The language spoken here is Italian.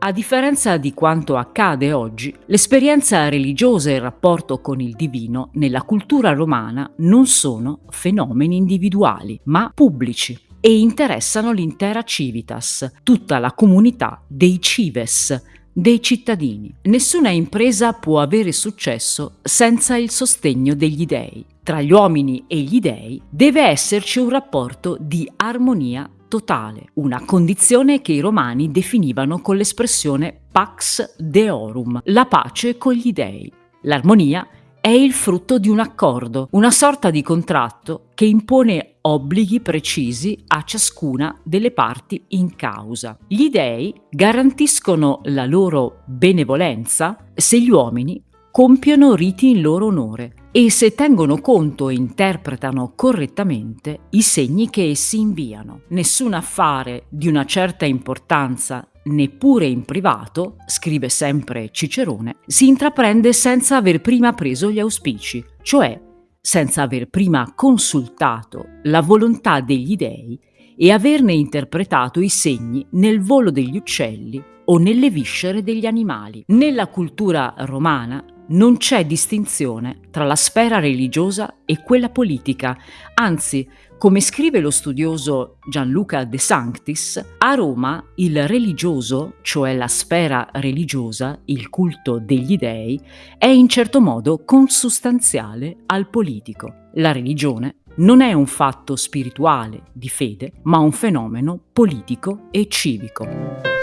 A differenza di quanto accade oggi, l'esperienza religiosa e il rapporto con il divino nella cultura romana non sono fenomeni individuali, ma pubblici e interessano l'intera civitas, tutta la comunità dei cives, dei cittadini. Nessuna impresa può avere successo senza il sostegno degli dei. Tra gli uomini e gli dei deve esserci un rapporto di armonia totale, una condizione che i romani definivano con l'espressione pax deorum, la pace con gli dei. L'armonia è il frutto di un accordo, una sorta di contratto che impone obblighi precisi a ciascuna delle parti in causa. Gli dei garantiscono la loro benevolenza se gli uomini compiono riti in loro onore e se tengono conto e interpretano correttamente i segni che essi inviano. Nessun affare di una certa importanza neppure in privato, scrive sempre Cicerone, si intraprende senza aver prima preso gli auspici, cioè senza aver prima consultato la volontà degli dei e averne interpretato i segni nel volo degli uccelli o nelle viscere degli animali. Nella cultura romana non c'è distinzione tra la sfera religiosa e quella politica, anzi, come scrive lo studioso Gianluca De Sanctis, a Roma il religioso, cioè la sfera religiosa, il culto degli dei, è in certo modo consustanziale al politico. La religione non è un fatto spirituale di fede, ma un fenomeno politico e civico.